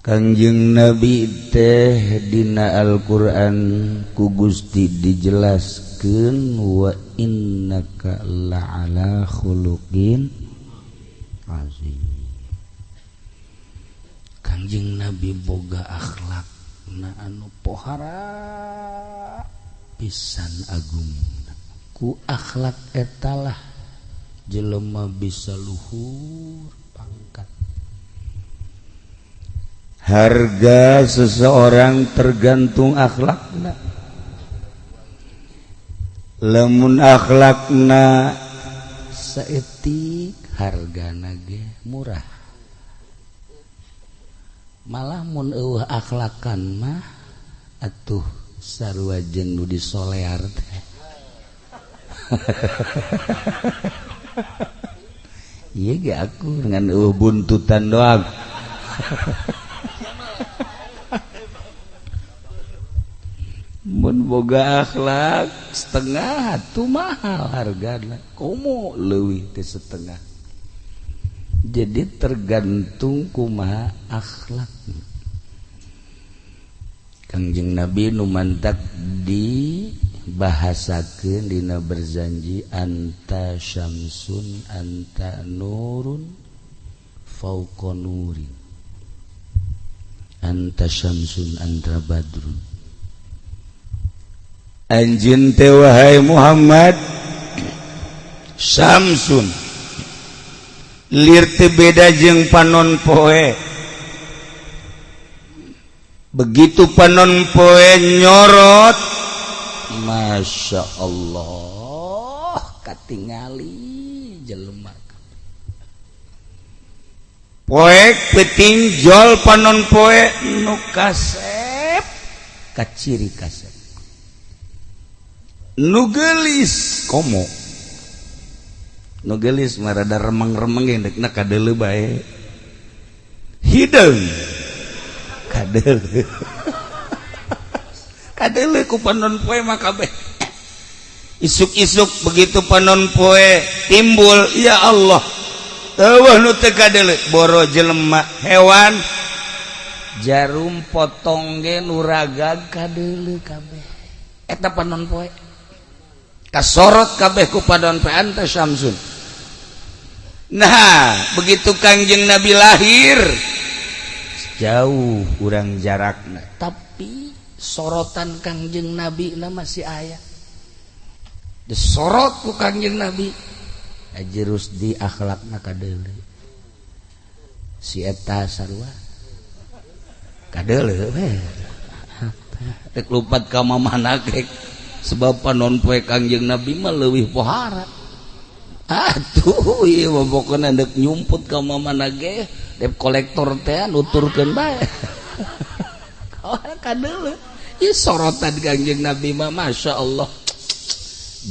Kanjeng Nabi teh dina Alquran ku Gusti dijelaskan wa innaka la'ala khuluqin azim. Kanjeng Nabi boga akhlak na anu pohara pisan agung. Ku akhlak etalah jelema bisa luhur pangkat harga seseorang tergantung akhlakna lemun akhlakna seetik harga nage murah. Malah mun eueuh akhlakan mah atuh sarua jeung nu disolear teh. Iya ge aku dengan eueuh buntutan doang. Boga akhlak setengah tuh mahal harga kamu lebih ke setengah. Jadi tergantung kuma akhlak. Kangjeng Nabi numantak di bahasa ke Dina berjanji anta Syamsun anta nurun fauqonurin anta Syamsun anta badrun anjin teh wahai Muhammad. Samsun. Lir teh beda jeung panon poe. Begitu panon poe nyorot. Masya Allah katingali jelema. Poek petinjol panon poe nu kasep kaciri kasep. nugelis. Komo. Nugelis marada remeng-remeng yang dekna kadele bae. Hidung kadele. Kadele ku panon poe makabe isuk-isuk begitu panon poe timbul ya Allah Tawah nu teu kadele. Boro jelema hewan jarum potong ge nuragag kadele kabeh. Eta panon poe. kasorot kabehku padon peanta Syamsun. Nah begitu Kangjeng Nabi lahir. Jauh kurang jaraknya tapi sorotan Kangjeng Nabi nama masih ayah disorotku Kangjeng Nabi. Jerus di akhlak naka si eta sarwa kadele we. Lupat ka mana kek. sebab panon poe kangjeng nabi mah leuwih pohara. Atuh ieu iya mah pokona deuk nyumput ka mamana ge dep kolektor teh nuturkeun bae. Oh kadeuleu ieu iya, sorotan kangjeng nabi mah masyaallah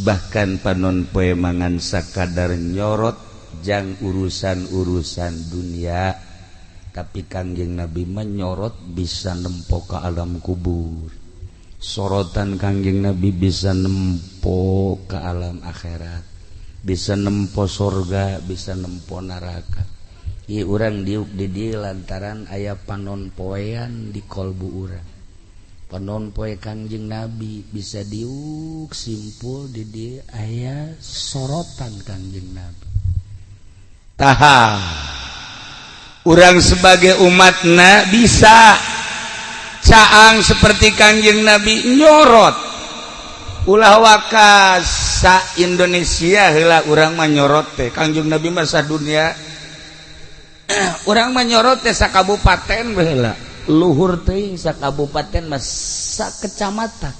bahkan panon poe mangan sakadar nyorot jang urusan-urusan dunia. Tapi kangjeng nabi menyorot bisa nempo ke alam kubur. sorotan Kangjeng Nabi bisa nempo ke alam akhirat bisa nempo surga bisa nempo neraka. I urang diuk didi lantaran ayah panon poean di kolbu urang. Panon poe Kangjeng Nabi bisa diuk simpul di dia ayah sorotan Kangjeng Nabi. Taha. Orang sebagai umatna bisa. caang seperti Kanjeng Nabi nyorot. Ulah wakasa Indonesia hela orang manyorot teh. Kanjeng Nabi masa dunia. Urang manyorot teh sa kabupaten baheula luhur teh sa kabupaten masa kecamatan.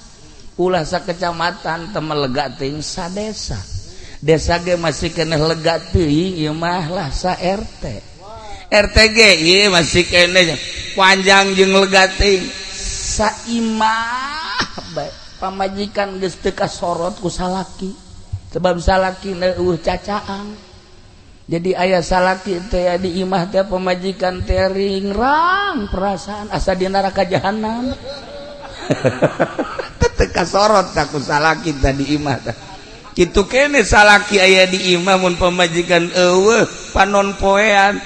Ulah sa kecamatan temelega teh sa desa. Desa ge masih kena lega teuing ieu mah lah sa RT RTG ieu masih kena panjang jeung legating saimah baik pamajikan geus teu kasorot ku salaki. Sebab salaki neueuh cacaang jadi ayah salaki teh di imah teh pemajikan teh ringrang perasaan asa di neraka jahanam. Teu kasorot ku salaki tadi imah teh. Kitu kene salaki ayah di imah mun pemajikan eueuh panon poean.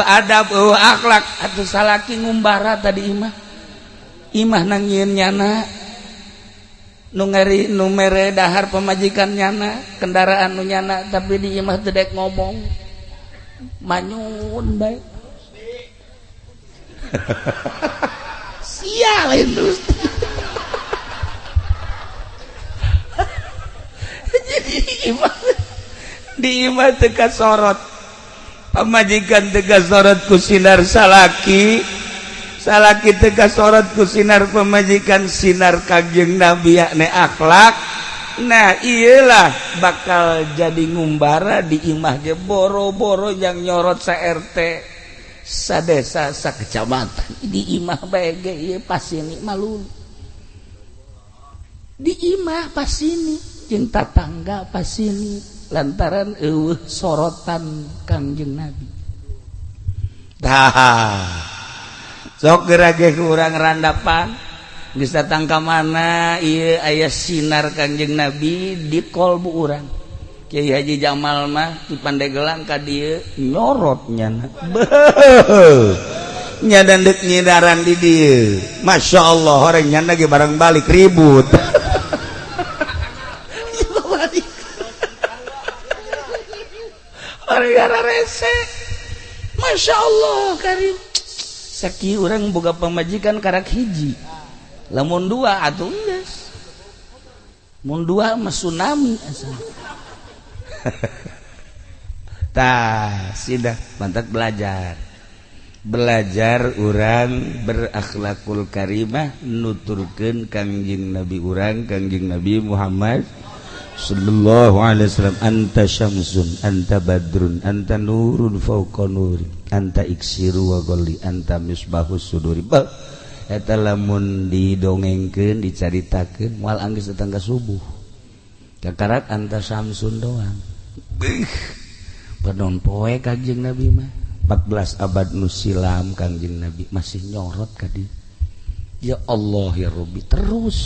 Ada akhlak. Atau salaki ngumbara tadi Imah. Imah nangin nyana. Ngeri numere dahar pemajikan nyana kendaraan nu nyana tapi di Imah tedek ngomong manyun baik sial itu jadi Imah di Imah teka sorot pemajikan tegas sorotku kusinar salaki. Salaki tegas sorotku kusinar pemajikan sinar kajjeng nabi yakni akhlak. Nah iyalah bakal jadi ngumbara di imah je boro-boro yang nyorot sa RT sa desa sa kecamatan. Di imah bae iya pas ini malun di imah pas ini cinta tangga pas ini lantaran uh, sorotan Kangjeng Nabi. Sok kurang randapan geus datang ka mana ieu aya sinar Kangjeng Nabi di kolbu urang. Kiai Haji Jamal mah di Pandeglang ka dieu nyorotnya nya nyadan dek nyidaran di dieu masyaallah orang nyanda ge barang balik ribut. rese. Masya Allah Karim Saki orang boga pemajikan karak hiji. Lamun dua atau enggak mun dua mas tsunami asal tah sidah mantap belajar. Belajar orang berakhlakul karimah nuturkan kangjing nabi orang kangjing nabi Muhammad. Sallallahu alaihi wasallam anta syamsun anta badrun anta nurun fauqa nuri anta iksiru wa golli anta misbahus suduri. Ba eta lamun didongengkeun dicaritakeun moal anggeus datang ka subuh. Kakarat anta syamsun doang. Padon poe kanjeng Nabi mah. 14 abad nu silam kanjeng Nabi masih nyorot ka Ya Allah ya Rabbi terus.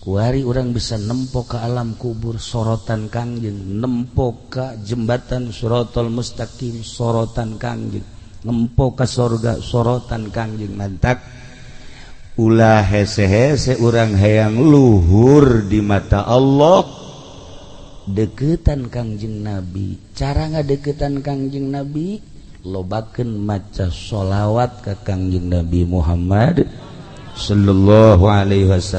kuari orang bisa nempo ke alam kubur sorotan kangjeng nempo ke jembatan surotol mustaqim sorotan kangjeng nempo ke sorga sorotan kangjeng mantak. Ulah hese-hese orang hayang luhur di mata Allah. Deketan kangjeng nabi. Cara ngadeketan kangjeng nabi? Lobaken maca sholawat ke kangjeng nabi Muhammad sallallahu alaihi wasallam.